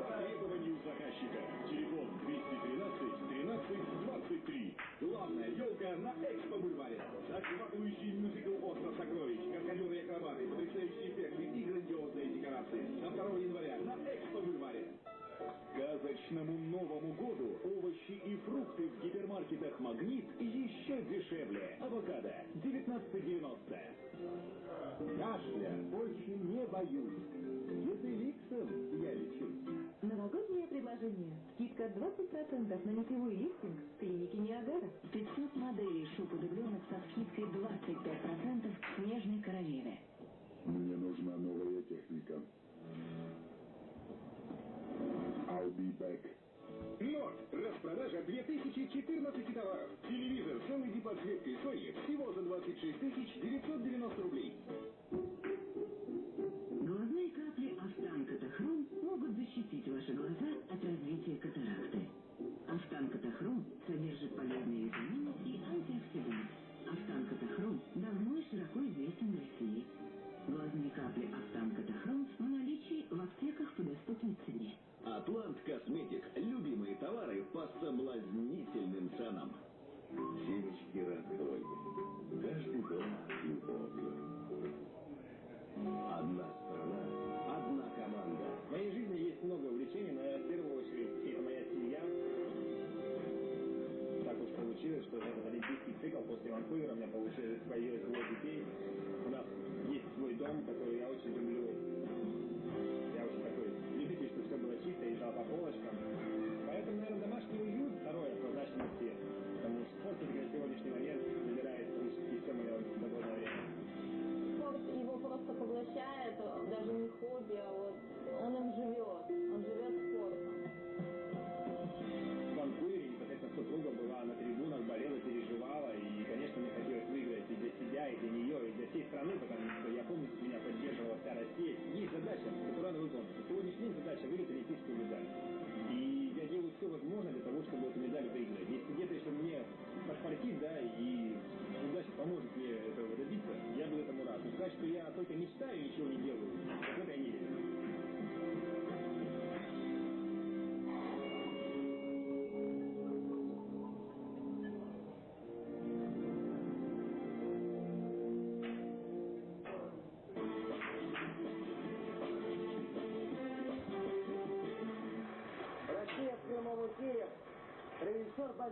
по требованию заказчика. Телефон 213 13 23. Главная елка на Экспо-бульваре. Захватывающий мюзикл «Остров сокровищ», каскадеры акробаты, потрясающие эффекты и грандиозные декорации. До 2 января на Экспо-бульваре. Сказочному Новому году овощи и фрукты в гипермаркетах «Магнит» еще дешевле. Авокадо 19,90. Кашля больше не боюсь. Езеликсом я лечусь. Новогоднее предложение. Скидка 20% на нитевой лифтинг в клинике Ниагара. 500 моделей шуб-удубленок со скидкой 25% к снежной королеве. Мне нужна новая техника. I'll be back. Норд. Распродажа 2014 товаров. Телевизор с LED подсветкой Sony всего за 26 990 рублей. Капли Автан-Катахром могут защитить ваши глаза от развития катаракты. Автан-Катахром содержит полезные витамины и антиоксиданты. Автан-Катахром давно и широко известен в России. Глазные капли Автан-Катахром в наличии в аптеках по доступной цене. Атлант Косметик. Любимые товары по соблазнительным ценам. Семечки раскрой. Каждый дом любовью. Одна страна, одна команда. В моей жизни есть много увлечений, но в первую очередь это моя семья. Так уж получилось, что этот олимпийский цикл после Ванкувера у меня получилось появилось двое детей. У нас есть свой дом, который я очень люблю. Я очень такой любитель, чтобы все было чисто и по полочкам.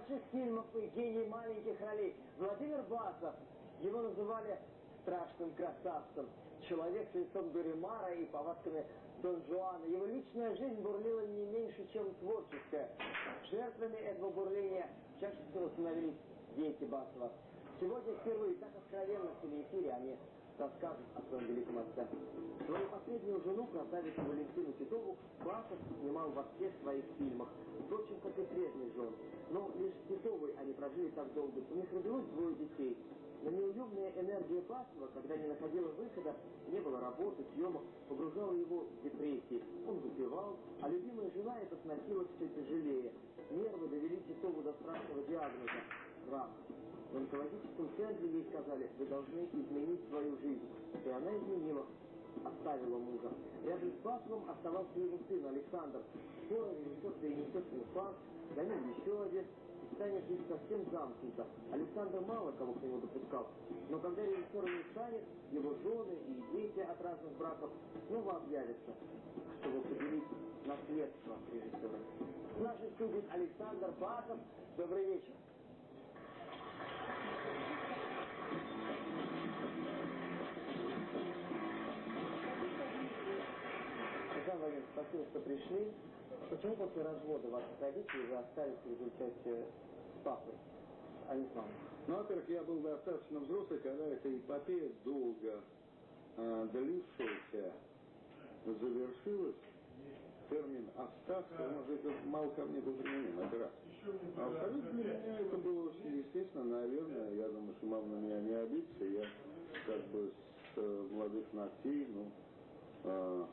Больших фильмов и гений маленьких ролей Владимир Басов. Его называли страшным красавцем. Человек с лицом Дуримара и повадками Дон Жуана. Его личная жизнь бурлила не меньше, чем творческая. Жертвами этого бурления чаще всего становились дети Басова. Сегодня впервые так откровенно в телеэфире они расскажут о своем великом отце. Свою последнюю жену, красавицу Валентину Титову, Басов снимал во всех своих фильмах. Впрочем, как и прежних жен. Но лишь с Титовой они прожили так долго. У них родилось двое детей. Но неуемная энергия Басова, когда не находила выхода, не было работы, съемок, погружала его в депрессии. Он выпивал, а любимая жена это сносила все тяжелее. Нервы довели Титову до страшного диагноза – рак. В онкологическом центре ей сказали, вы должны изменить свою жизнь. И она изменила, оставила мужа. Рядом с Басовым оставался его сын Александр. Скоро режиссер перенесет инфаркт, за ним еще один. Станет жить совсем замкнуто. Александр мало кого к нему допускал. Но когда режиссер не станет, его жены и дети от разных браков снова объявятся, чтобы поделить наследство режиссера. В нашей студии Александр Басов. Добрый вечер. Александр Владимирович, спасибо, что пришли. Почему после развода ваших родителей вы остались в результате с папой, а не с мамой? Ну, во-первых, я был достаточно взрослый, когда эта эпопея долго э, длившаяся завершилась. Термин «остаться», он уже это мало ко мне был применен, это раз. А во-вторых, для меня это было очень естественно, наверное. Я думаю, что мама на меня не обидится. Я как бы с э, молодых ногтей, ну, э,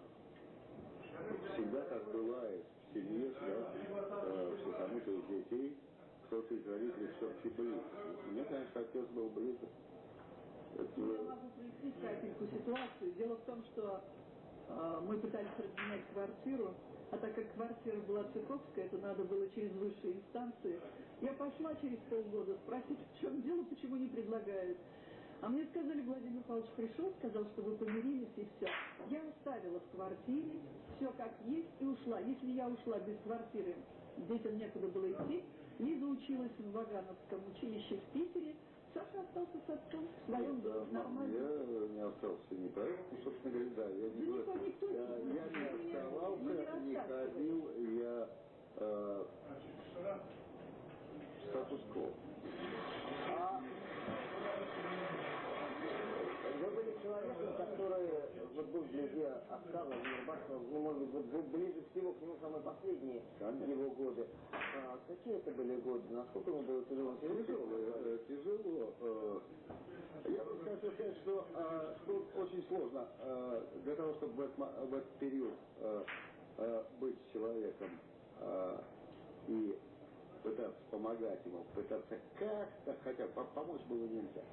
всегда так бывает в семье, да, э, что кому-то из детей кто-то из родителей все-таки близок. Мне, конечно, отец был близок. Это, Я могу прояснить капельку ситуацию. Дело в том, что мы пытались разменять квартиру, А так как квартира была Цыковская, это надо было через высшие инстанции. Я пошла через полгода спросить, в чем дело, почему не предлагают. А мне сказали, Владимир Павлович пришел, сказал, что вы помирились и все. Я оставила в квартире, все как есть и ушла. Если я ушла без квартиры, детям некуда было идти, Лиза училась в Вагановском училище в Питере, Саша остался с отцом в своем доме. Нормально. Я не остался не поэтому, собственно говоря, да, я не Да говорю, никто- никто я, я не оставался, не не ходил, я э, статус-кво. А вы были человеком, который отца Владимира Басова, ну, может быть, вот вы ближе всего к нему самые последние Конечно. его годы. А какие это были годы? Насколько ему было тяжело? Тяжело, э, тяжело. э, Я бы хотел сказать, что э, тут очень сложно э, для того, чтобы в этот, в этот период э, э, быть человеком э, и пытаться помогать ему, пытаться как-то хотя бы по- помочь было нельзя.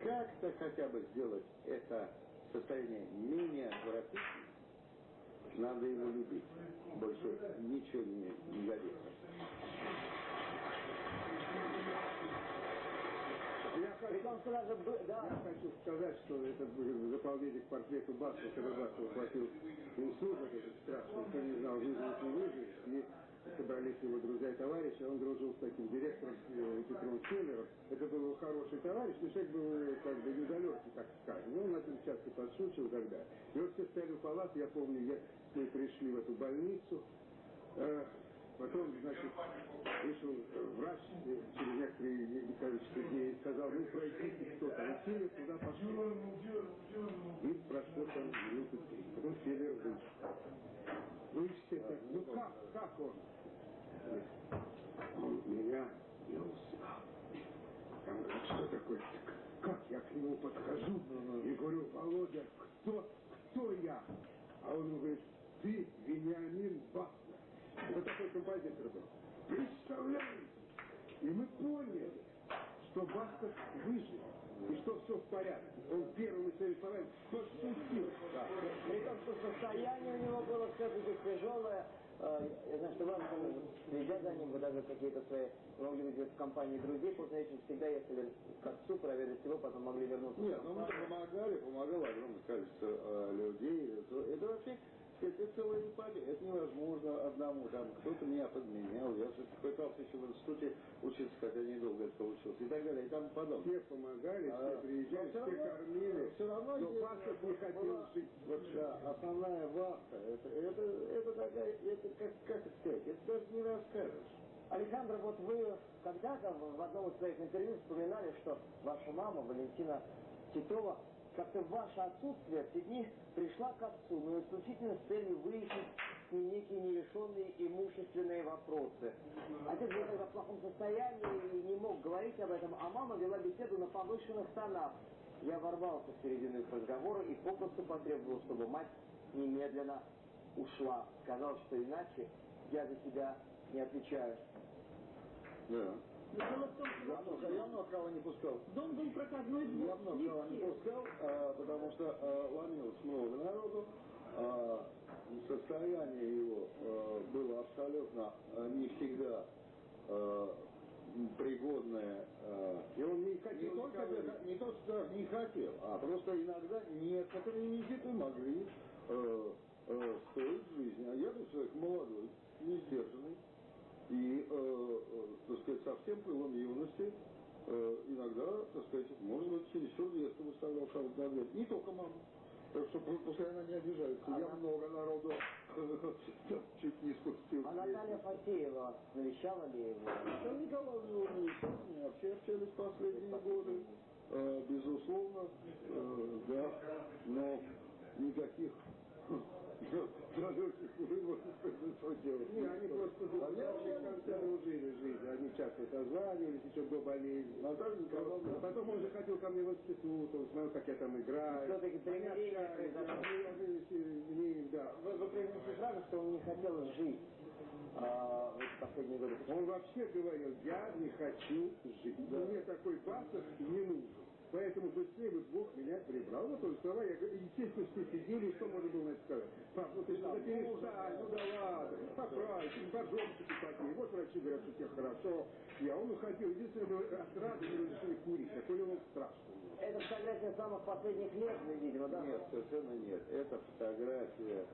Как-то хотя бы сделать это состояние менее отвратительным, надо его любить. Больше ничего не, не годится. Я хочу, бы- да, я хочу сказать, что этот э, заполнение к портрету Басова, когда Басова хватил инсульт, этот страшный, никто не знал, выживет, не выживет, собрались его друзья и товарищи, он дружил с таким директором э, Петром Келлером. Это был хороший товарищ, но человек был э, как бы недалекий, так скажем. Ну, он над ним часто так далее. И вот все стояли в палате, я помню, я, мы пришли в эту больницу, Э, Потом, значит, вышел врач э, через некоторые количество дней сказал, ну пройдите кто-то. И Федор туда пошел. И прошло там минуты три. Потом Федор вышел. Вы все так, ну как, как он? Он меня не узнал. Там что такое? Как я к нему подхожу и говорю, Володя, кто, кто я? А он говорит, ты Вениамин Бахнер. Это такой композитор был. Представляете? И мы поняли, что Бахнер выжил. И что все в порядке. Он первым из своих товарищей пошутил. Да. при том, что состояние у него было все-таки тяжелое. Э, Я знаю, что вам, следя за ним, вы даже какие-то свои, могли быть в компании друзей, после этих всегда ехали к отцу проверить его, потом могли вернуться. Нет, ну мы помогали, помогало огромное количество э, людей. Это, это вообще это, целая эпопея. Это невозможно одному. Там кто-то меня подменял. Я пытался еще в институте учиться, хотя недолго это получилось. И так далее, и тому подобное. Все помогали, все А, приезжали, но всё все равно- кормили. Все равно Но Басков не хотел была- жить. Вот да, основная вахта. Это, это, это такая, это как, как это сказать, это даже не расскажешь. Александр, вот вы когда-то в в одном из своих интервью вспоминали, что ваша мама, Валентина Титова, как-то в ваше отсутствие в те дни пришла к отцу, но исключительно с целью выяснить некие нерешенные имущественные вопросы. Отец был тогда в плохом состоянии и не мог говорить об этом, а мама вела беседу на повышенных тонах. Я ворвался в середину их разговора и попросту потребовал, чтобы мать немедленно ушла. Сказал, что иначе я за себя не отвечаю. Да. Дело в том, что Я кого не пускал. дом был проходной двор. Я много не не пускал, а, потому что а, ломилось много народу. а, состояние его а, было абсолютно а, не всегда а, пригодное. а, И он не не, хотел только говорить. даже- не то, что не хотел, а просто иногда некоторые визиты могли э, э, стоить жизни. А я был человек молодой, не сдержанный. И, э, э, так сказать, со всем пылом юности э, иногда, так сказать, может быть, чересчур резко выставлял кого-то на дверь. Не только мама. Так что пу- пускай она не обижается. Я Она- много народу чуть не спустил. А Наталья Фатеева навещала ли его? Наталья Николаевна Ильича, мы вообще общались последние годы, Э, безусловно, э, да, но никаких выводов из этого делать. Не, они просто А конце дружили жизнь. Они часто созванивались еще до болезни. Наталья Николаевна, А потом он заходил ко мне в институт, он смотрел, как я там играю. Все-таки примирение да, произошло. да. Вы, вы произнесли фразу, что он не хотел жить а, в эти последние годы. Он вообще говорил, я не хочу жить. Мне такой Басов не нужен. Поэтому быстрее бы Бог меня прибрал. Вот он слова, я говорю, естественно, все сидели, что можно было на это сказать? Пап, ну ты что, да перестань, ну да ладно, поправь, поджопчики такие. Вот врачи говорят, что тебе хорошо. Я он уходил, единственное, было от радости разрешили курить, а курил он страшно. Это фотография самых последних лет, видимо, да? Нет, совершенно нет. Это фотография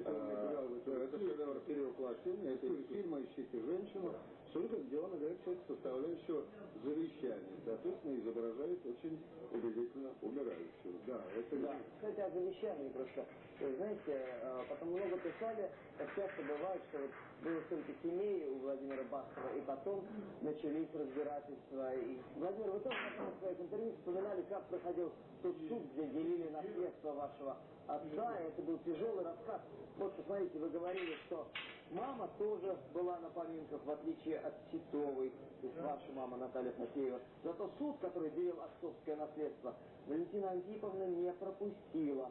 это, а, это шедевр перевоплощения, это из фильма «Ищите женщину», только где он играет часть составляющего завещания. Соответственно, изображает очень убедительно умирающего. Да, это... Да, кстати, о завещании просто. Вы знаете, э, потом много писали, как часто бывает, что вот было столько семей у Владимира Баскова, и потом начались разбирательства. И, Владимир, вы тоже в своих интервью вспоминали, как проходил тот суд, где делили наследство вашего отца, и это был тяжелый рассказ. Вот, посмотрите, вы говорили, что Мама тоже была на поминках, в отличие от Титовой, то есть ваша мама Наталья Фатеева. Зато суд, который делил отцовское наследство, Валентина Антиповна не пропустила.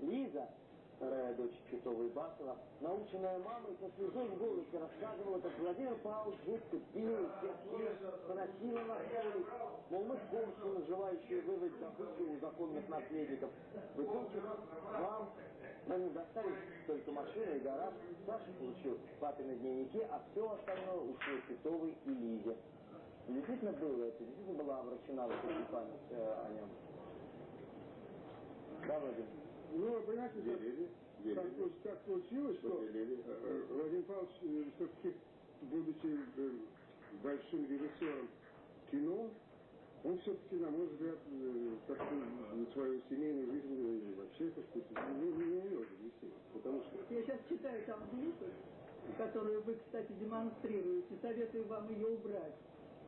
Лиза, вторая дочь Титовой Басова, наученная мамой со слезой в голосе рассказывала, как Владимир Павлович жутко пил, сердил, поносила на столик, мол, мы кончены, желающие выводить добычу у законных наследников. В итоге вам они достались только машина и гараж. Саша получил папины дневники, а все остальное ушло Титовой и Лизе. Действительно было это, действительно была обращена вот эта память э, о нем. Да, Владимир? Ну, понимаете, делили, делили. Так, так получилось, что делили. Э, э, Владимир Павлович, э, все-таки, будучи большим режиссером кино, он все-таки, на мой взгляд, как-то свою семейную жизнь вообще, так сказать, не, не, довести. Потому что... Я сейчас читаю там глупость, которую вы, кстати, демонстрируете. Советую вам ее убрать.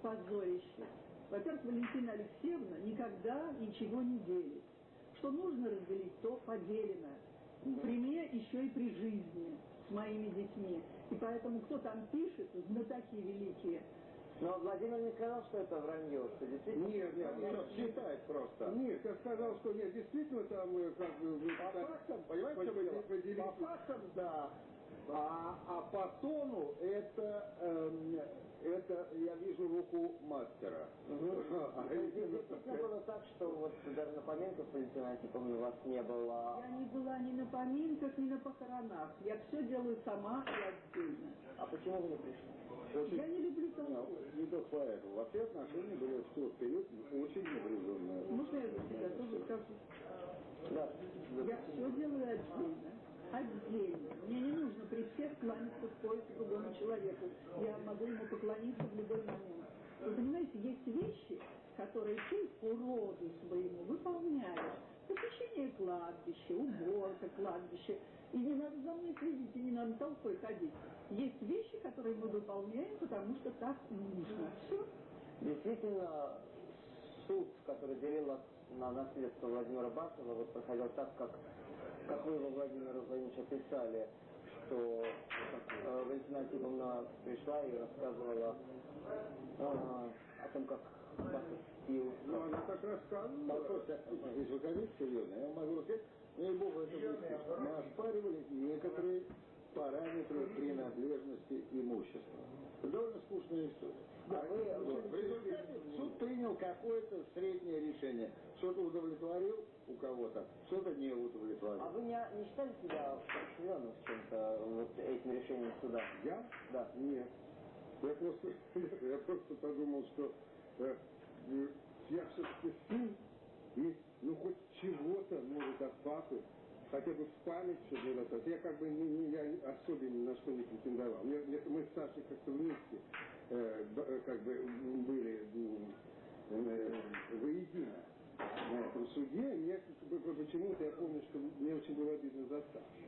Позорище. Во-первых, Валентина Алексеевна никогда ничего не делит. Что нужно разделить, то поделено. При мне еще и при жизни с моими детьми. И поэтому, кто там пишет, знатоки великие, но Владимир не сказал, что это вранье, что действительно... Нет, нет, нет, считает просто. Нет, я сказал, что нет, действительно там как бы... По фактам, понимаете, что вы поделить? По фактам, да. А, а по тону это, эм, это я вижу руку мастера. Угу. А, действительно было так, что вот даже на поминках Валентина Антиповна у вас не было. Я не была ни на поминках, ни на похоронах. Я все делаю сама и отдельно. А почему вы не пришли? Очень, я не люблю толпу. Не только поэтому. Вообще отношения были в тот период очень напряженные. Можно я за себя тоже скажу? Да. Я все делаю отдельно. Отдельно. Мне не нужно при всех кланяться в пояс другому человеку. Я могу ему поклониться в любой момент. Вы понимаете, есть вещи, которые ты по роду своему выполняешь. Посещение кладбища, уборка кладбища. И не надо за мной следить, и не надо толпой ходить. Есть вещи, которые мы выполняем, потому что так нужно. Все. Действительно, суд, который делил на наследство Владимира Басова, вот проходил так, как, как вы его, Владимир Владимирович, описали, что э, Валентина Антиповна пришла и рассказывала э, о том, как Басов пил. Ну, она так рассказывала. Послушайте, если вы хотите серьезно, я могу сказать, ну и Богу это будет. Мы оспаривали некоторые параметры принадлежности имущества. Довольно скучная история. Да, вы, вот. В результате суд принял какое-то среднее решение. Что-то удовлетворил у кого-то, что-то не удовлетворил. А вы не, не считали себя впечатленным с чем-то вот этим решением суда? Я? Да. Нет. Я просто, я просто подумал, что э, я все-таки сын, и ну хоть чего-то может от папы хотя бы в память все было так. Я как бы не, не, я особенно ни на что не претендовал. Мне, мне, мы с Сашей как-то вместе э, э как бы были э, воедино на этом суде. Мне почему-то я помню, что мне очень было обидно за Сашу.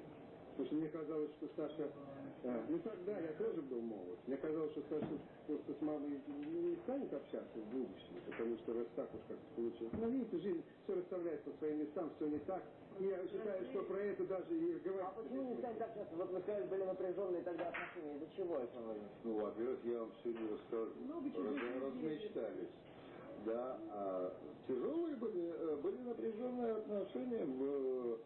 Потому что мне казалось, что Саша... Э, ну тогда я тоже был молод. Мне казалось, что Саша просто с мамой не станет общаться в будущем, потому что раз так уж как-то получилось. Но видите, жизнь все расставляет по своим местам, все не так. Я считаю, что про это даже и говорить. А почему не станет общаться? Вот вы сказали, были напряженные тогда отношения. Из-за чего, Александр Владимирович? Ну, во-первых, я вам все не расскажу. Раз, размечтались. Да, а тяжелые были, э, были напряженные отношения в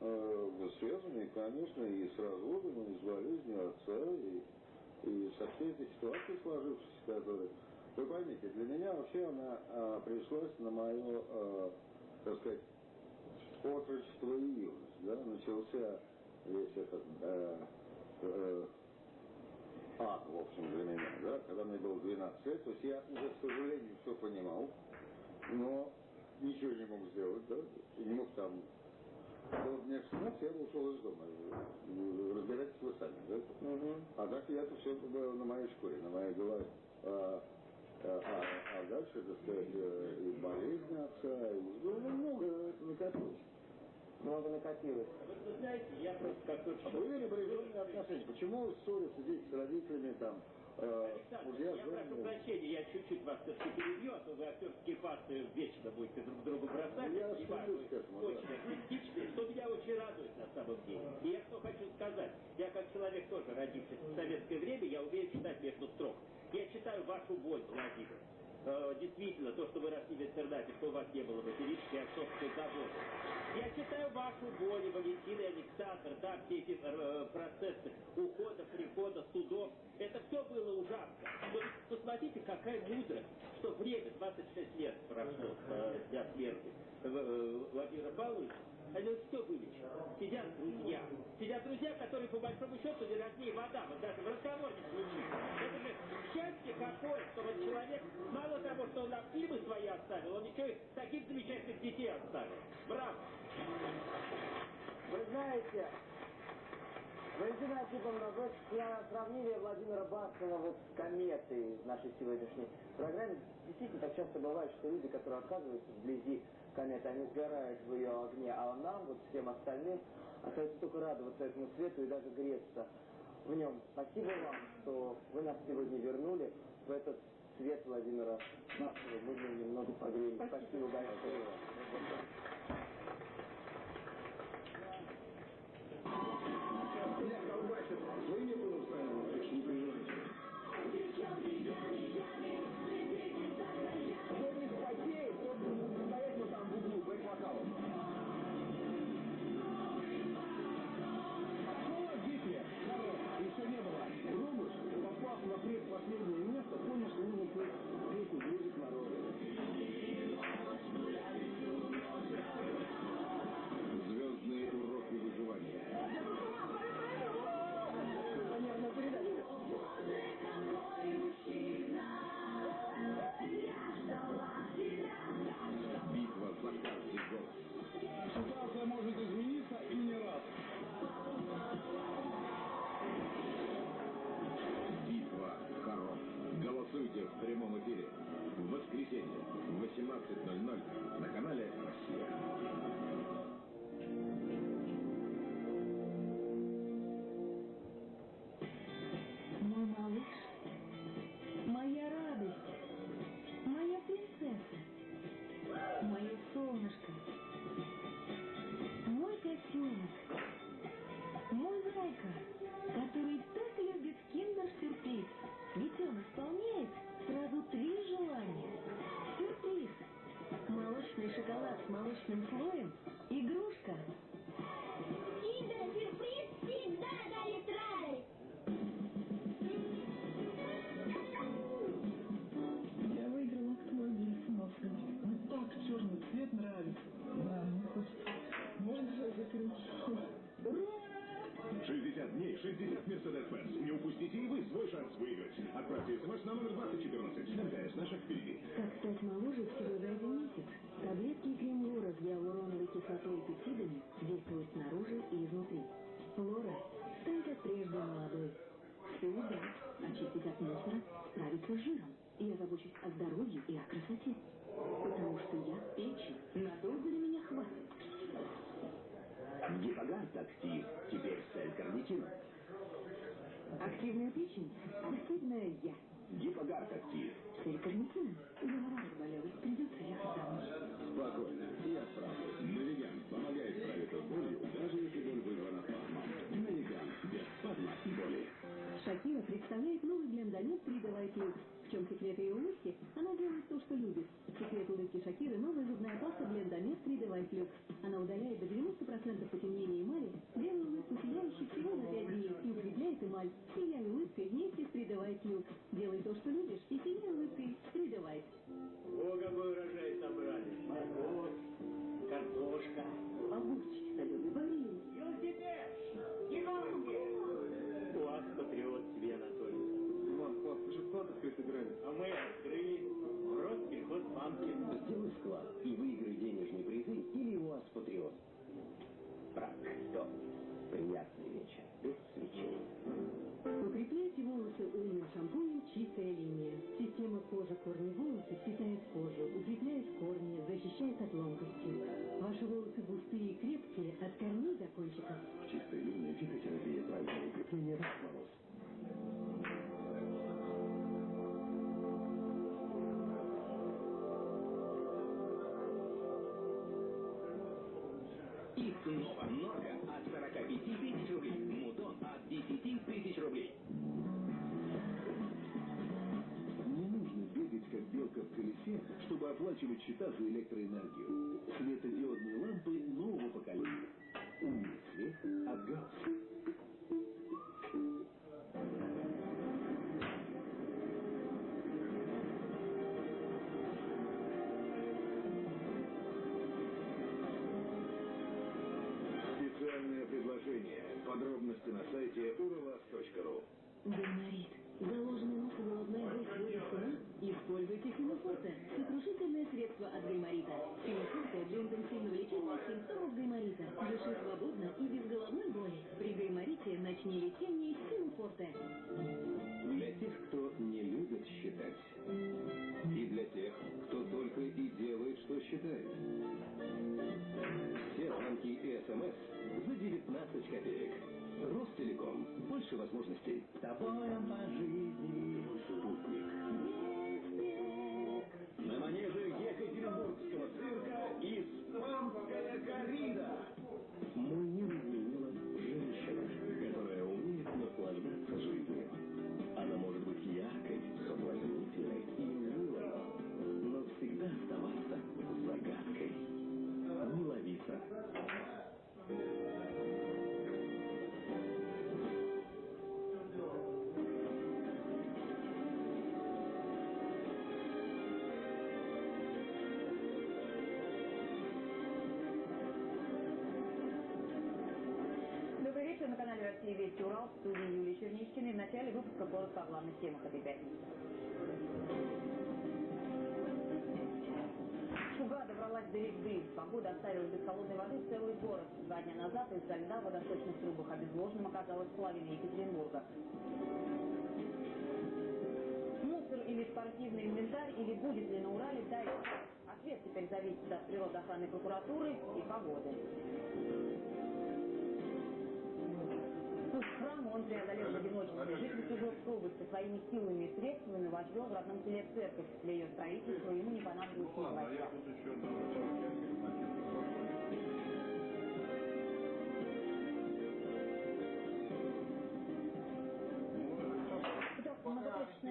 э, связанные, конечно, и с разводом, и с болезнью отца, и, и со всей этой ситуацией сложившейся, которая Вы поймите, для меня вообще она а, пришлась на мое, а, так сказать, отрочество и юность. Да? Начался весь этот э, э, ад, в общем, для меня, да? когда мне было 12 лет. То есть я уже, к сожалению, все понимал, но ничего не мог сделать, да? И не мог там вот мне 16, я ушел из дома. Разбирайтесь вы сами, да? Угу. А так я это все было на моей шкуре, на моей голове. А, а, а дальше, так сказать, и болезнь отца, и ну, много накопилось. Много накопилось. Вы знаете, я просто А были напряженные отношения? Почему ссорятся дети с родителями, там, э, Александр, мужья, я прошу прощения, я чуть-чуть вас все-таки перебью, а то вы актерские пасты вечно будете друг другу бросать. Я и вы к этому, да. очень артистичные, что меня очень радует на самом деле. И я что хочу сказать, я как человек тоже родившийся в советское время, я умею читать между строк. Я читаю вашу боль, Владимир. Э, действительно, то, что вы росли в интернате, что у вас не было материнской и отцовской заботы. Я читаю вашу и Валентина и Александр, да, все эти э, процессы ухода, прихода, судов. Это все было ужасно. Но посмотрите, какая мудрость, что время, 26 лет прошло с дня смерти э, Владимира Павловича, они все вылечили. Сидят друзья. Сидят друзья, которые по большому счету не роднее вода. Вот даже в разговор не случится. Это же счастье какое, что вот человек, мало того, что он фильмы свои оставил, он еще и таких замечательных детей оставил. Браво! Вы знаете, Валентина Архиповна, вы сра- сравнили Владимира Баскина вот с кометой в нашей сегодняшней программе. Действительно, так часто бывает, что люди, которые оказываются вблизи кометы, они сгорают в ее огне, а нам, вот всем остальным, остается только радоваться этому свету и даже греться в нем. Спасибо вам, что вы нас сегодня вернули в этот свет Владимира. Мы нем немного погрелись. Спасибо большое. Отправьте смс на номер Гайморит. Заложенный боль сводит с ума? Используйте Фимофорте. Сокрушительное средство от гайморита. Фимофорте для интенсивного лечения симптомов гайморита. Дыши свободно и без головной боли. При гайморите начни лечение с Фимофорте. Копеек. Ростелеком. Больше возможностей. С тобой по о главных темах этой пятницы. Шуга добралась до Регды. Погода оставила без холодной воды целый город. Два дня назад из-за льда в водосточных трубах обезвоженным оказалась половина Екатеринбурга. Мусор или спортивный инвентарь, или будет ли на Урале дайв. Ответ теперь зависит от природоохранной прокуратуры и погоды. Путь к храму он преодолел в одиночестве. Житель Свердловской области своими силами и средствами возвел в родном селе церковь. Для ее строительства ему не понадобилось ни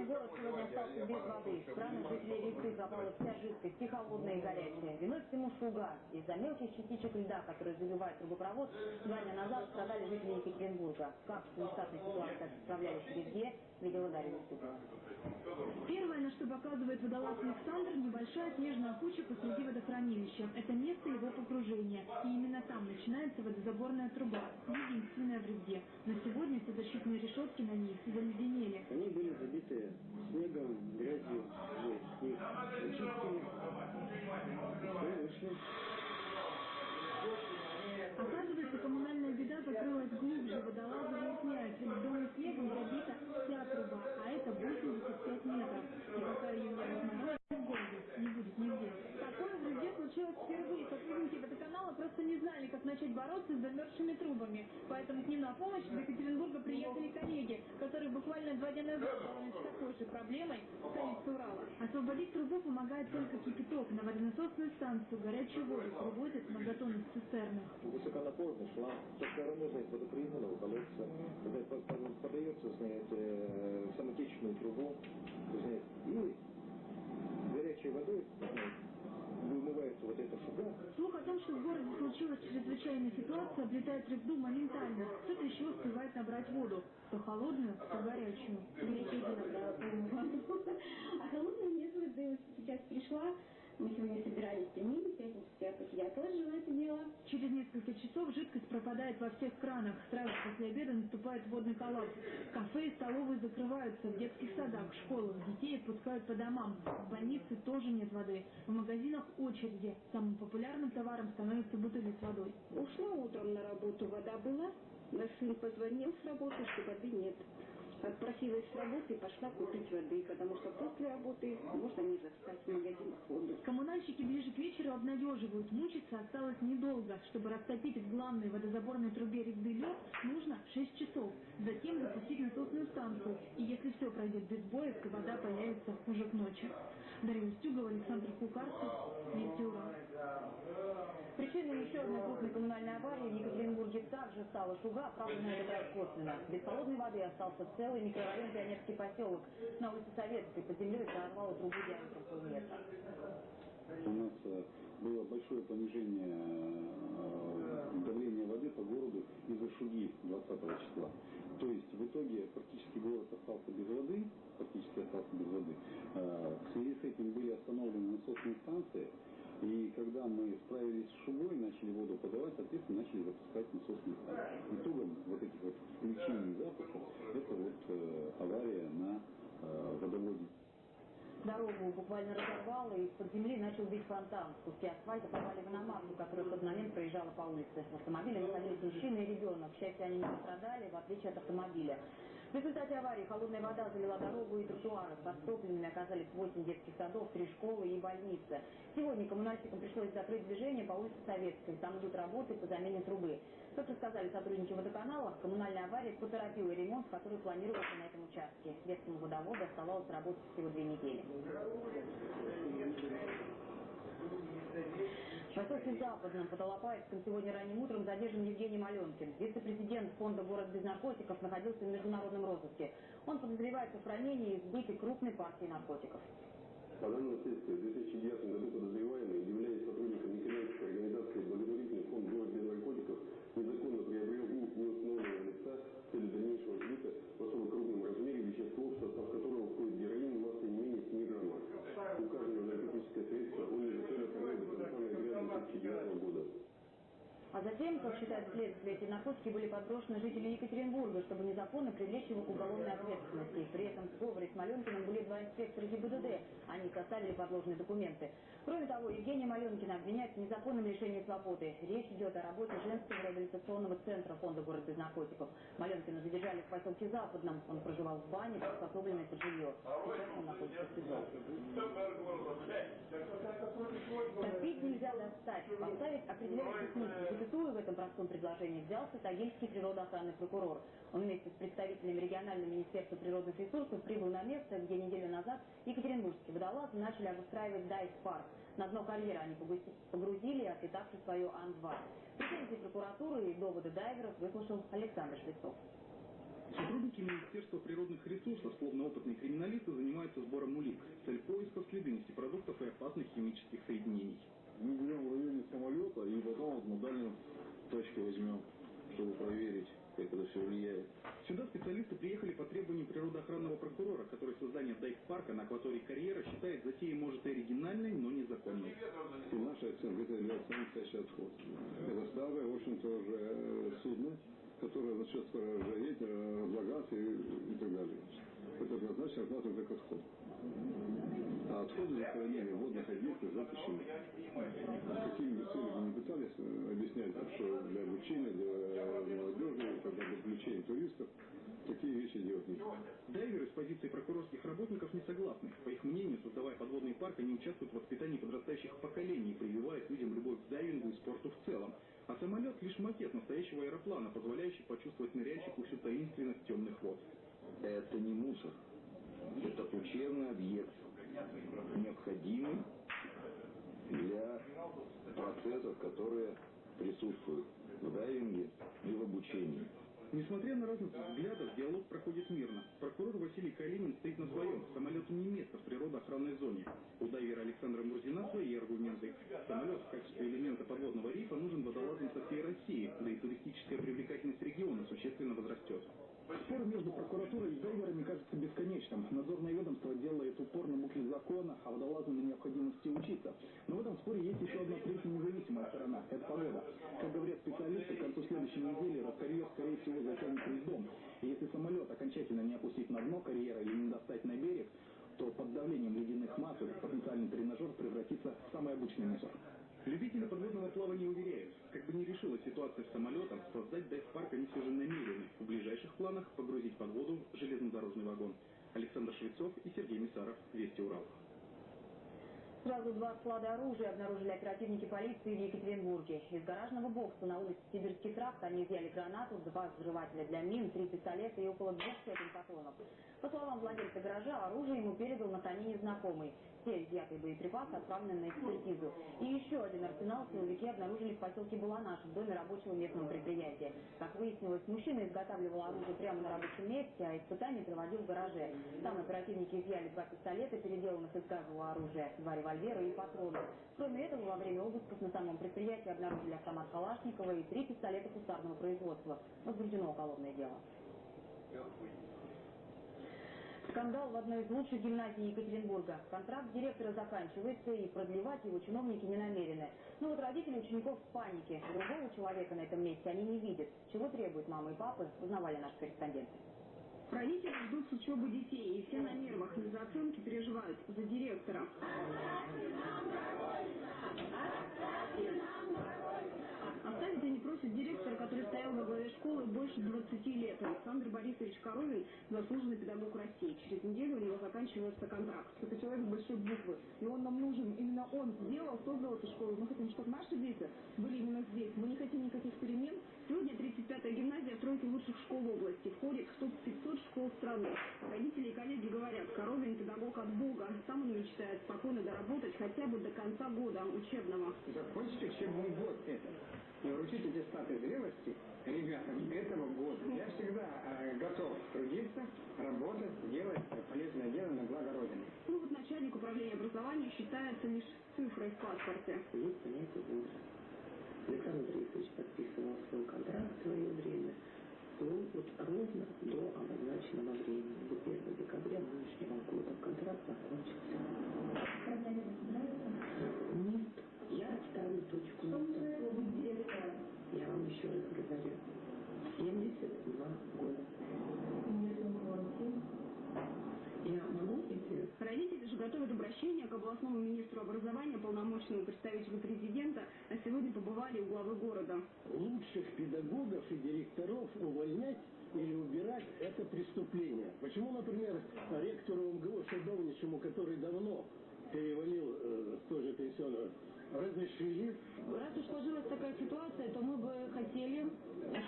город сегодня остался без воды. Кранах жителей реки пропала вся жидкость, и холодная, и горячая. Виной всему шуга. Из-за мелких частичек льда, которые забивают трубопровод, два дня назад страдали жители Екатеринбурга. Как в нештатной ситуации справлялись везде, Уступова. Первое, на что показывает водолаз Александр, небольшая снежная куча посреди водохранилища. Это место его погружения. И именно там начинается водозаборная труба, единственная в Ревде. Но сегодня все защитные решетки на них заледенели. Они были забиты снегом, грязью, и вышли. Оказывается, коммунальная беда закрылась глубже, водолазы выясняют, льдом и снегом забита это 85 метров. И пока ее разморозят, в городе не будет нигде случилось впервые. Сотрудники водоканала просто не знали, как начать бороться с замерзшими трубами. Поэтому к ним на помощь из Екатеринбурга приехали коллеги, которые буквально два дня назад боролись с такой же проблемой в столице Урала. Освободить трубу помогает только кипяток. На водонасосную станцию горячую воду вывозят на готовность цистерны. Высоконапорно шла со стороны водоприемного колодца. Подается, знаете, э, самотечную трубу, знаете, и горячей водой, вот это фугас. Ну, Слух о том, что в городе случилась чрезвычайная ситуация, облетает звезду моментально. Кто-то еще успевает набрать воду. То холодную, то горячую. Я А холодную нет, вот сейчас пришла, мы сегодня собирались пятницу я тоже это дело. Через несколько часов жидкость пропадает во всех кранах. Сразу после обеда наступает водный коллапс. Кафе и столовые закрываются. В детских садах, школах детей отпускают по домам. В больнице тоже нет воды. В магазинах очереди. Самым популярным товаром становятся бутыли с водой. Ушла утром на работу, вода была. Наш сын позвонил с работы, что воды нет. Отпросилась с работы и пошла купить воды, потому что после работы можно не застать в магазинах воду. Коммунальщики ближе к вечеру обнадеживают. Мучиться осталось недолго. Чтобы растопить в главной водозаборной трубе рябды лед, нужно 6 часов. Затем запустить насосную станцию. И если все пройдет без боя, то вода появится уже к ночи. Дарья Устюгова, Александр Кукарцев, Урал. Причиной еще одной крупной коммунальной аварии в Екатеринбурге также стала шуга, правда на раз косвенно. Без холодной воды остался целый микрорайон Пионерский поселок. На улице Советской под землей прорвало трубу диаметром полметра. У нас было большое понижение э, давления воды по городу из-за шуги 20 числа. То есть в итоге практически город остался без воды, практически остался без воды. Э, в связи с этим были остановлены насосные станции, и когда мы справились с шугой, начали воду подавать, соответственно, начали запускать насосные станции. Итогом вот этих вот включений запусков это вот э, авария на э, водоводе. Дорогу буквально разорвало, и из-под земли начал бить фонтан. Куски асфальта попали в иномарку, которая в тот момент проезжала по улице. В автомобиле находились мужчина и ребенок. К счастью, они не пострадали, в отличие от автомобиля. В результате аварии холодная вода залила дорогу и тротуары. Подтопленными оказались 8 детских садов, 3 школы и больницы. Сегодня коммунальщикам пришлось закрыть движение по улице Советской. Там идут работы по замене трубы. Как рассказали сотрудники водоканала, коммунальная авария поторопила ремонт, который планировался на этом участке. Светскому водоводу оставалось работать всего две недели. В поселке Западном под Алапаевском сегодня ранним утром задержан Евгений Маленкин. Вице-президент фонда «Город без наркотиков» находился в международном розыске. Он подозревается в хранении и сбытии крупной партии наркотиков. По данным следствия, в 2009 году подозреваемый, являясь сотрудником некоммерческой организации «Благотворительный фонд «Город без наркотиков», незаконно приобрел у неустановленного лица с целью дальнейшего сбыта в особо крупном размере вещество, в состав которого входит героин массой не менее 7 граммов. Указанное наркотическое средство он незаконно хранил до конца ноября 2009 года. А затем, как считает следствие, эти наркотики были подброшены жителям Екатеринбурга, чтобы незаконно привлечь его к уголовной ответственности. При этом в сговоре с Маленкиным были два инспектора ГИБДД. Они составили подложные документы. Кроме того, Евгения Маленкина обвиняют в незаконном лишении свободы. Речь идет о работе женского реабилитационного центра фонда «Город без наркотиков». Маленкина задержали в поселке Западном. Он проживал в бане, приспособленной под жилье. Сейчас он находится в. Топить нельзя достать. Поставить определяющий смысл запятую в этом простом предложении взялся Тагильский природоохранный прокурор. Он вместе с представителями регионального министерства природных ресурсов прибыл на место, где неделю назад екатеринбургские водолазы начали обустраивать дайв-парк. На дно карьера они погрузили, отпитавшись свою Ан-2. Претензии прокуратуры и доводы дайверов выслушал Александр Швецов. Сотрудники Министерства природных ресурсов, словно опытные криминалисты, занимаются сбором улик. Цель поиска – следы нефтепродуктов и опасных химических соединений. Мы берем районе самолета и потом вот мы дальним точки возьмем, чтобы проверить, как это все влияет. Сюда специалисты приехали по требованию природоохранного прокурора, который создание дайв-парка на акватории карьера считает затеей может и оригинальной, но незаконной. И наша оценка это является настоящий отход. Это старое, в общем-то, уже судно, которое начнет скоро ржаветь, разлагаться и, и так далее. Это однозначно относится к отходу. А отходы захоронения водных объектов запрещены. Какими бы целями не пытались объяснять, что для обучения, для молодежи, когда для привлечения туристов, такие вещи делать нельзя. Дайверы с позиции прокурорских работников не согласны. По их мнению, создавая подводный парк, они участвуют в воспитании подрастающих поколений, прививают людям любовь к дайвингу и спорту в целом. А самолет лишь макет настоящего аэроплана, позволяющий почувствовать ныряльщику всю таинственность темных вод. Это не мусор. Это учебный объект, необходимый для процессов, которые присутствуют в дайвинге и в обучении. Несмотря на разницу взглядов, диалог проходит мирно. Прокурор Василий Калинин стоит на своем. Самолету не место в природоохранной зоне. У дайвера Александра Мурзина свои аргументы. Самолет в качестве элемента подводного рифа нужен водолазам со всей России, да и туристическая привлекательность региона существенно возрастет. Спор между прокуратурой и дайверами кажется бесконечным. Надзорное ведомство делает упор на букве закона, а водолазам на необходимости учиться. Но в этом споре есть еще одна третья независимая сторона – это погода. Как говорят специалисты, к концу следующей недели Роскарьер, скорее всего, затянет льдом. И если самолет окончательно не опустить на дно карьера или не достать на берег, то под давлением ледяных масс потенциальный тренажер превратится в самый обычный мусор. Любители подводного плавания уверяют, как бы не решилась ситуация с самолетом, создать дайв-парк они все же намерены. В ближайших планах погрузить под воду железнодорожный вагон. Александр Швецов и Сергей Мисаров. Вести Урал. Сразу два склада оружия обнаружили оперативники полиции в Екатеринбурге. Из гаражного бокса на улице Сибирский тракт они изъяли гранату, два взрывателя для мин, три пистолета и около двух сотен патронов. По словам владельца гаража, оружие ему передал на хранение знакомый все изъятые боеприпасы отправлены на экспертизу. И еще один арсенал силовики обнаружили в поселке Баланаш, в доме рабочего местного предприятия. Как выяснилось, мужчина изготавливал оружие прямо на рабочем месте, а испытания проводил в гараже. Там оперативники изъяли два пистолета, переделанных из газового оружия, два и патроны. Кроме этого, во время обысков на самом предприятии обнаружили автомат Калашникова и три пистолета кустарного производства. Возбуждено уголовное дело. Скандал в одной из лучших гимназий Екатеринбурга. Контракт директора заканчивается, и продлевать его чиновники не намерены. Но вот родители учеников в панике. Другого человека на этом месте они не видят. Чего требуют мамы и папы, узнавали наши корреспонденты. Родители ждут с учебы детей, и все на нервах из-за оценки переживают за директора. Оставить они просят директора, который стоял во главе школы больше 20 лет. Александр Борисович Коровин – заслуженный педагог России. Через неделю у него заканчивается контракт. Это человек большой буквы, и он нам нужен. Именно он сделал, создал эту школу. Мы хотим, чтобы наши дети были именно здесь. Мы не хотим никаких перемен. Сегодня 35-я гимназия в тройке лучших школ области. Входит в топ-500 школ страны. Родители и коллеги говорят, Коровин – педагог от Бога. Сам он мечтает спокойно доработать хотя бы до конца года учебного. Закончите учебный год это и вручить аттестаты зрелости ребятам этого года. Я всегда э, готов трудиться, работать, делать полезное дело на благо Родины. Ну вот начальник управления образования считается лишь цифрой в паспорте. Есть понятие возраст. Александр Борисович подписывал свой контракт в свое время. Он вот ровно до обозначенного времени, до 1 декабря нынешнего года контракт закончился. Нет, я ставлю точку еще раз говорю, 72 года. Я могу идти? Родители же готовят обращение к областному министру образования, полномочному представителю президента, а сегодня побывали у главы города. Лучших педагогов и директоров увольнять или убирать – это преступление. Почему, например, ректору МГУ Шадовничему, который давно перевалил э, тоже пенсионную разрешили. Раз уж сложилась такая ситуация, то мы бы хотели,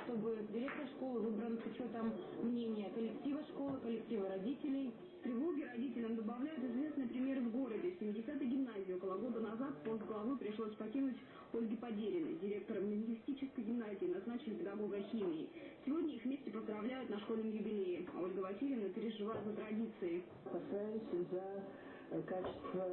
чтобы директор школы выбран с учетом мнения коллектива школы, коллектива родителей. Тревоги родителям добавляют известный пример в городе. В 70-й гимназии около года назад пост главы пришлось покинуть Ольге Подериной. Директором лингвистической гимназии назначили педагога химии. Сегодня их вместе поздравляют на школьном юбилее. А Ольга Васильевна переживает за традиции. Опасаюсь за качество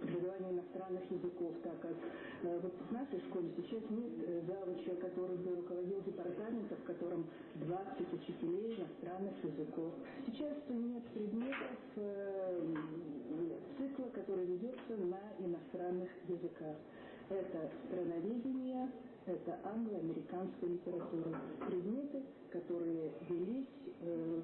преподавания иностранных языков, так как э, вот в нашей школе сейчас нет э, завуча, который бы руководил департаментом, в котором 20 учителей иностранных языков. Сейчас нет предметов э, цикла, который ведется на иностранных языках. Это страноведение, это англо-американская литература. Предметы, которые велись э,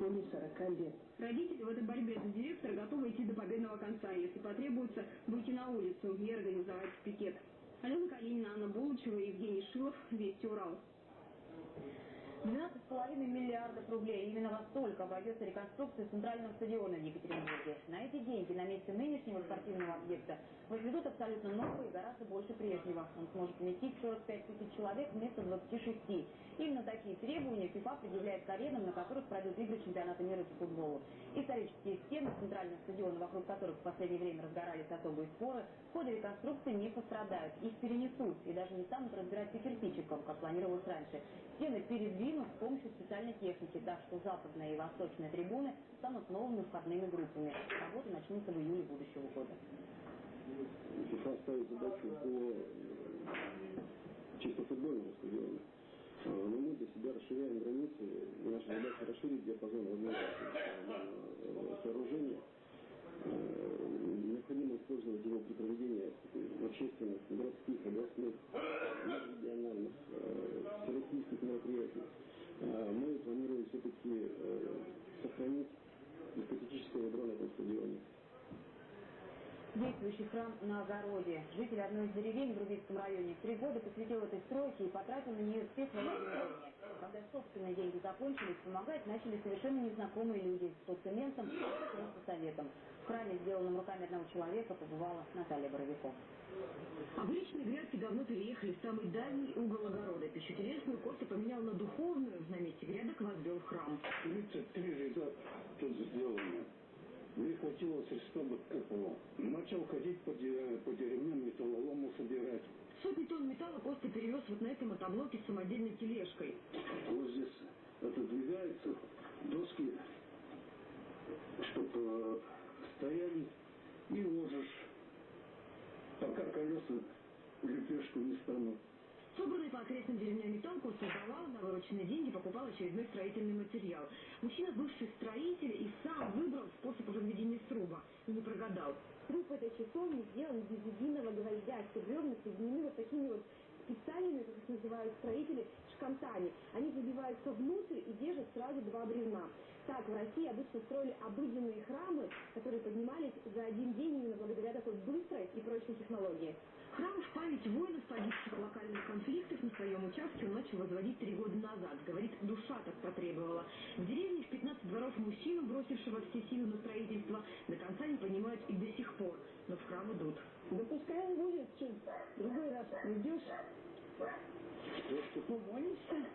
более 40 лет. Родители в этой борьбе за директора готовы идти до победного конца, если потребуется выйти на улицу и организовать пикет. Алена Калинина, Анна Булычева, Евгений Шилов, Вести Урал. 12,5 миллиардов рублей. Именно во столько обойдется реконструкция центрального стадиона в Екатеринбурге. На эти деньги на месте нынешнего спортивного объекта возведут абсолютно новый гораздо больше прежнего. Он сможет вместить 45 тысяч человек вместо 26. Именно такие требования ФИФА предъявляет к аренам, на которых пройдут игры чемпионата мира по футболу. Исторические стены центрального стадиона, вокруг которых в последнее время разгорались особые споры, в ходе реконструкции не пострадают. Их перенесут и даже не станут разбирать по кирпичикам, как планировалось раньше. Стены передвинут с помощью специальной техники, так что западная и восточная трибуны станут новыми входными группами. Работы начнутся в июле будущего года. ФИФА ставит задачу по чисто футбольному стадиону. Но мы для себя расширяем границы, и наша задача расширить диапазон э, сооружения. Э, Необходимо использовать его при проведении общественных, городских, областных, межрегиональных, э, всероссийских мероприятий. А, Мы планируем все-таки сохранить эстетическое ядро на этом стадионе. Действующий храм на огороде. Житель одной из деревень в Рубинском районе три года посвятил этой стройке и потратил на нее все свои сбережения. Когда собственные деньги закончились, помогать начали совершенно незнакомые люди. То цементом, то просто советом. В храме, сделанном руками одного человека, побывала Наталья Боровиков. Обычные грядки давно переехали в самый дальний угол огорода. Пищу телесную Костя поменял на духовную. На месте грядок возвел храм. 33 ряда тут сделано. Мне хватило средства бы к этому. Начал ходить по, де- по деревням металлолому собирать. Сотни тонн металла Костя перевез вот на этой мотоблоке с самодельной тележкой. Вот здесь отодвигаются доски, чтобы стояли и ложишь, пока колеса лепешку не станут. Собранный по окрестным деревням металл Костя сдавал, на вырученные деньги покупал очередной строительный материал. Мужчина бывший строитель и сам выбрал способ возведения сруба. И не прогадал. Сруб этой часовни сделан без единого гвоздя. Все бревна соединены вот такими вот специальными, как их называют строители, шкантами. Они забиваются внутрь и держат сразу два бревна. Так в России обычно строили обыденные храмы, которые поднимались за один день именно благодаря такой быстрой и прочной технологии. Храм в память воинов, погибших локальных конфликтах на своем участке он начал возводить три года назад. Говорит, душа так потребовала. В деревне в 15 дворов мужчину, бросившего все силы на строительство, до конца не понимают и до сих пор. Но в храм идут. Да пускай он будет, что другой раз придешь, помолишься,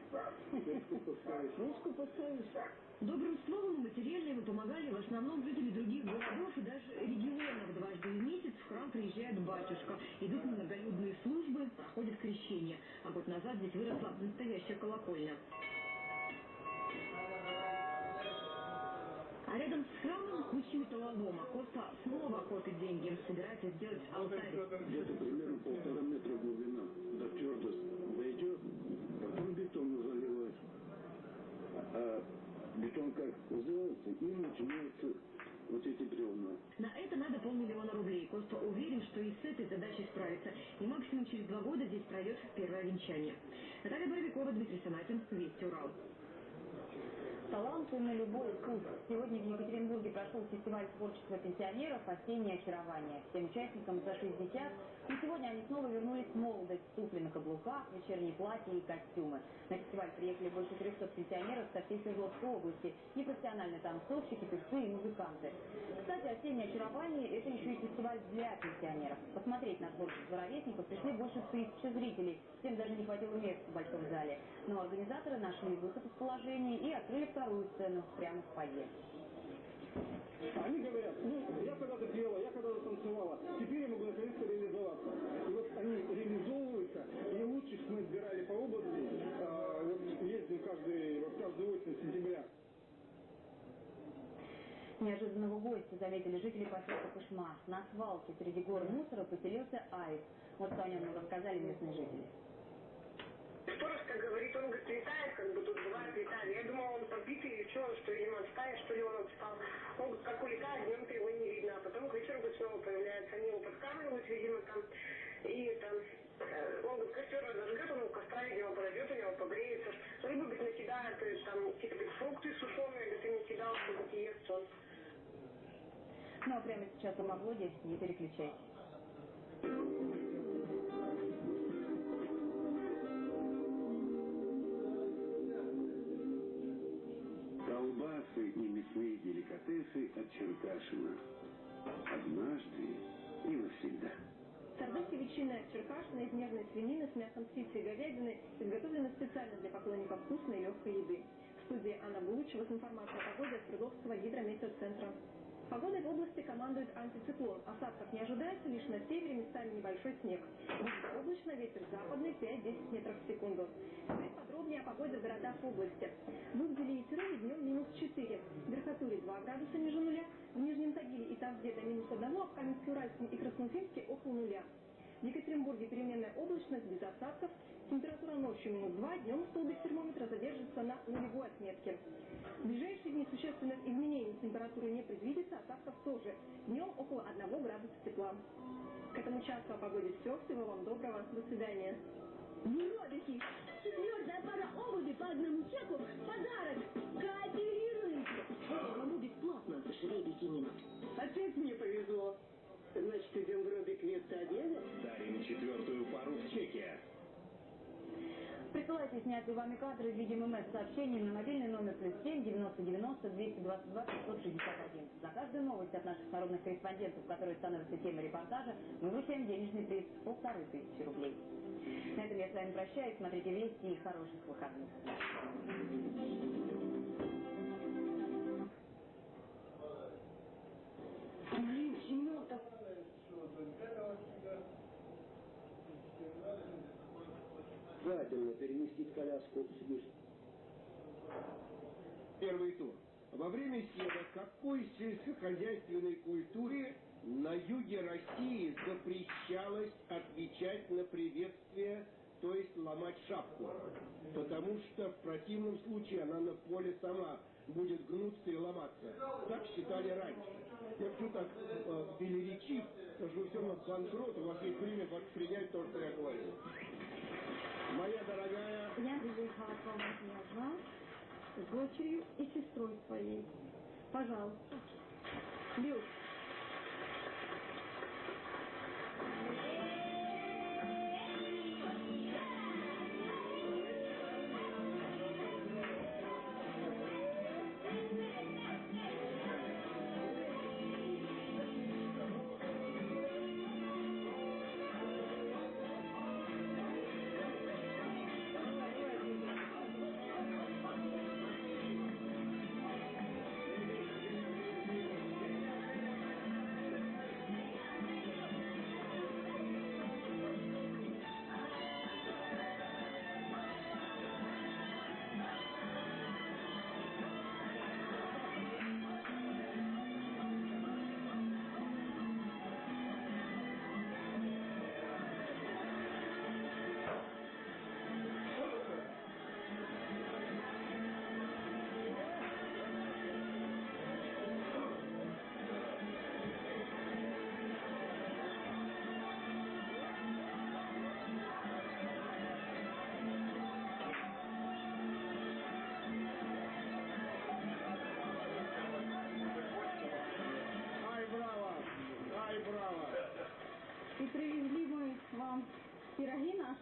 ручку поставишь. Добрым словом и материальным помогали в основном жители других городов и даже регионов. Дважды в месяц в храм приезжает батюшка. Идут многолюдные службы, проходят крещение. А год назад здесь выросла настоящая колокольня. А рядом с храмом куча металлолома. Коста снова копит деньги. Собирается сделать алтарь. Где-то примерно полтора метра глубина. До твердость дойдет, потом бетон заливать. А бетон как сделается, и начинаются вот эти бревна. На это надо полмиллиона рублей. Коста уверен, что и с этой задачей справится. И максимум через два года здесь пройдет первое венчание. Наталья Боровикова, Дмитрий Санатин, Вести Урал. Таланты на любой вкус. Сегодня в Екатеринбурге прошел фестиваль творчества пенсионеров «Осеннее очарование». Всем участникам за 60, и сегодня они снова вернулись в молодость. Туфли на каблуках, вечерние платья и костюмы. На фестиваль приехали больше 300 пенсионеров со всей Свердловской области. И профессиональные танцовщики, певцы и музыканты. Кстати, «Осеннее очарование» – это еще и фестиваль для пенсионеров. Посмотреть на творчество ровесников пришли больше тысячи зрителей. Всем даже не хватило мест в большом зале. Но организаторы нашли выход из положения и открыли вторую сцену прямо в фойе. Они говорят, ну, я когда-то пела, я когда-то танцевала, теперь я могу наконец-то реализоваться. И вот они реализовываются, и лучших мы сбирали по области, а, вот ездим каждый, вот каждую осень сентября. Неожиданного гостя заметили жители поселка Кушма. На свалке среди гор мусора поселился аист. Вот что о нем рассказали местные жители. Сторож, как говорит, он говорит, летает, как бы тут бывает, летает. Я думала, он побитый или что, что, видимо, от стаи, что ли, он отстал. Он как улетает, днем-то его не видно, а потом к вечеру снова появляется. Они его подкармливают, видимо, там, и там, э, он говорит, костер разожгет, он костра, видимо, подойдет, у него погреется. Рыбу, говорит, накидает, там, какие-то фрукты сушеные, говорит, и накидал, что, говорит, ест он. Ну а прямо сейчас о погоде не переключайтесь. Колбасы и мясные деликатесы от Черкашина. Однажды и навсегда. Сардельки ветчины от Черкашина из нежной свинины с мясом птицы и говядины изготовлены специально для поклонников вкусной и легкой еды. В студии Анна Булычева с информацией о погоде от Свердловского гидрометеоцентра. Погодой в области командует антициклон. Осадков не ожидается, лишь на севере местами небольшой снег. Будет облачно, ветер западный 5-10 метров в секунду. Теперь подробнее о погоде в городах области. В Угделе и Серове днем минус 4. В Верхотуре 2 градуса ниже нуля. В Нижнем Тагиле и Тавде до минус 1, а в Каменске-Уральском и Красноуфимске около нуля. В Екатеринбурге переменная облачность без осадков. Температура ночью минус 2, днем столбик термометра задержится на нулевой отметке. В ближайшие дни существенных изменений температуры не предвидится, осадков тоже. Днем около 1 градуса тепла. К этому часу о погоде все. Всего вам доброго. До свидания. Юробики! Четвертая пара обуви по одному чеку – подарок! Кооперируйте! Кому бесплатно? Жребий тянем. Опять мне повезло. Значит, идем в Робик вместо обеда? Дарим четвертую пару в чеке. Присылайте снятые вами кадры в виде ММС-сообщений на мобильный номер плюс 7 90 90 222 561. За каждую новость от наших народных корреспондентов, которые становятся темой репортажа, мы вручаем денежный приз в полторы тысячи рублей. На этом я с вами прощаюсь. Смотрите вести и хороших выходных. Блин, Семен-то... Желательно переместить коляску с Первый тур. Во время седа какой сельскохозяйственной культуре на юге России запрещалось отвечать на приветствие, то есть ломать шапку? Потому что в противном случае она на поле сама будет гнуться и ломаться. Так считали раньше. Я почему так э, велеречив, потому что все равно банкрот, у вас есть время воспринять то, что я говорю. Моя дорогая... Я приехала к вам отъезда с дочерью и сестрой своей. Пожалуйста. Люд.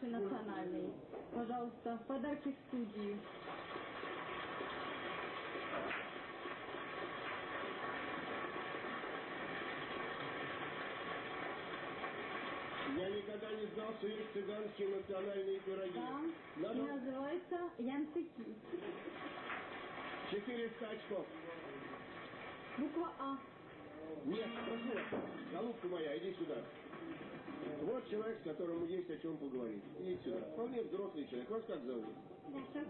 Национальные. Пожалуйста, подарки в студию. Я никогда не знал, что есть цыганские национальные пироги. Да. И Надо называется янцыки. 400 очков. Буква А. Нет, прошу вас, голубка моя, иди сюда. Вот человек, с которым есть о чем поговорить. Иди сюда. Вполне взрослый человек. Вас как зовут? Даша.